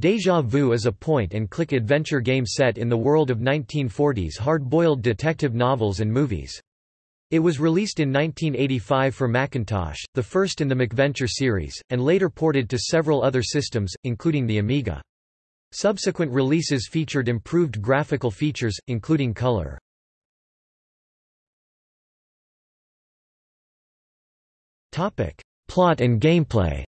Deja Vu is a point-and-click adventure game set in the world of 1940s hard-boiled detective novels and movies. It was released in 1985 for Macintosh, the first in the MacVenture series, and later ported to several other systems, including the Amiga. Subsequent releases featured improved graphical features, including color. Plot and gameplay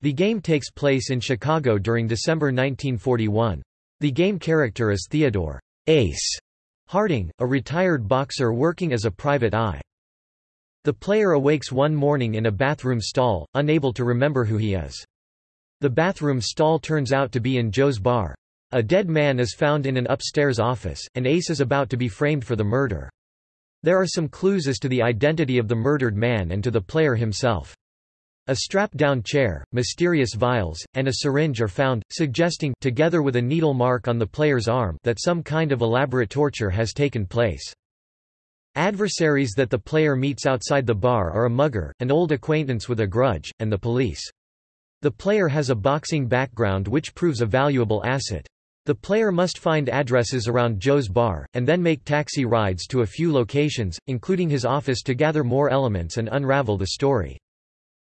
The game takes place in Chicago during December 1941. The game character is Theodore Ace Harding, a retired boxer working as a private eye. The player awakes one morning in a bathroom stall, unable to remember who he is. The bathroom stall turns out to be in Joe's bar. A dead man is found in an upstairs office, and Ace is about to be framed for the murder. There are some clues as to the identity of the murdered man and to the player himself. A strap-down chair, mysterious vials, and a syringe are found, suggesting together with a needle mark on the player's arm that some kind of elaborate torture has taken place. Adversaries that the player meets outside the bar are a mugger, an old acquaintance with a grudge, and the police. The player has a boxing background which proves a valuable asset. The player must find addresses around Joe's bar, and then make taxi rides to a few locations, including his office to gather more elements and unravel the story.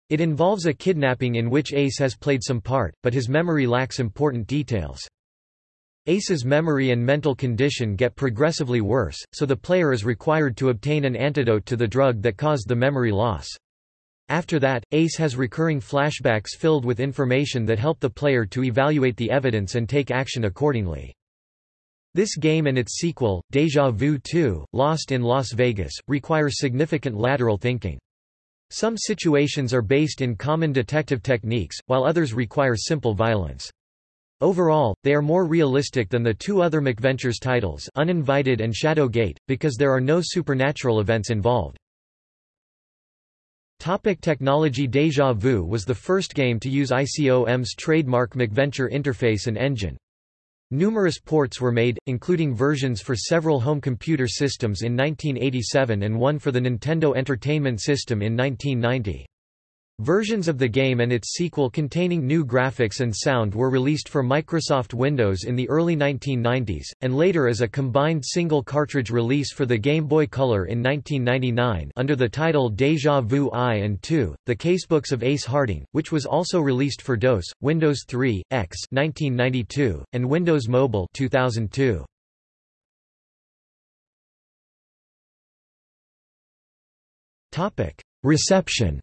It involves a kidnapping in which Ace has played some part, but his memory lacks important details. Ace's memory and mental condition get progressively worse, so the player is required to obtain an antidote to the drug that caused the memory loss. After that, Ace has recurring flashbacks filled with information that help the player to evaluate the evidence and take action accordingly. This game and its sequel, Deja Vu 2, Lost in Las Vegas, require significant lateral thinking. Some situations are based in common detective techniques, while others require simple violence. Overall, they are more realistic than the two other MacVentures titles Uninvited and Shadowgate, because there are no supernatural events involved. Topic technology Deja Vu was the first game to use ICOM's trademark MacVenture interface and engine. Numerous ports were made, including versions for several home computer systems in 1987 and one for the Nintendo Entertainment System in 1990. Versions of the game and its sequel containing new graphics and sound were released for Microsoft Windows in the early 1990s, and later as a combined single cartridge release for the Game Boy Color in 1999 under the title Deja Vu I and II, The Casebooks of Ace Harding, which was also released for DOS, Windows 3, X 1992, and Windows Mobile 2002. Reception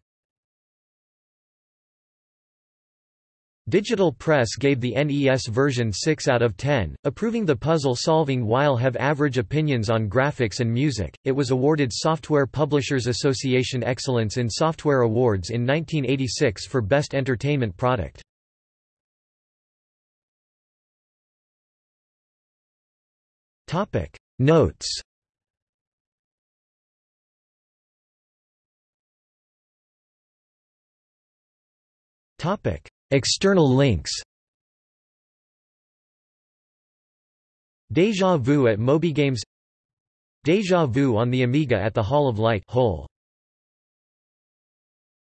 Digital Press gave the NES version 6 out of 10, approving the puzzle solving while have average opinions on graphics and music. It was awarded Software Publishers Association Excellence in Software Awards in 1986 for Best Entertainment Product. Topic Notes Topic External links. Deja Vu at MobyGames Deja Vu on the Amiga at the Hall of Light. Hole.